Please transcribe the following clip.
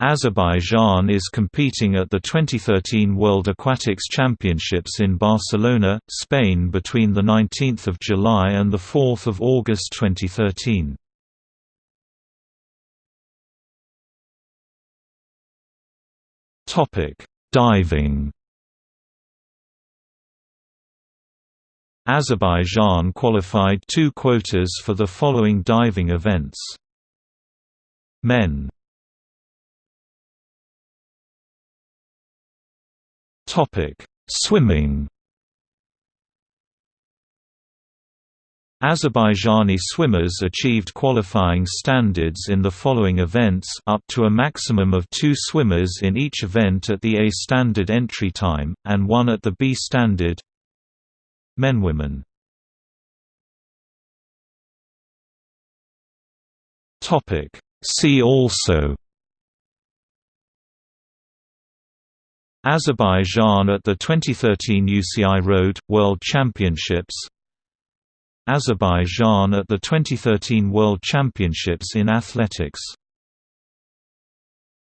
Azerbaijan is competing at the 2013 World Aquatics Championships in Barcelona, Spain between 19 July and 4 August 2013. Diving Azerbaijan qualified two quotas for the following diving events. Men Topic: Swimming. Azerbaijani swimmers achieved qualifying standards in the following events up to a maximum of two swimmers in each event at the A standard entry time, and one at the B standard Men-Women See also Azerbaijan at the 2013 UCI Road, World Championships. Azerbaijan at the 2013 World Championships in Athletics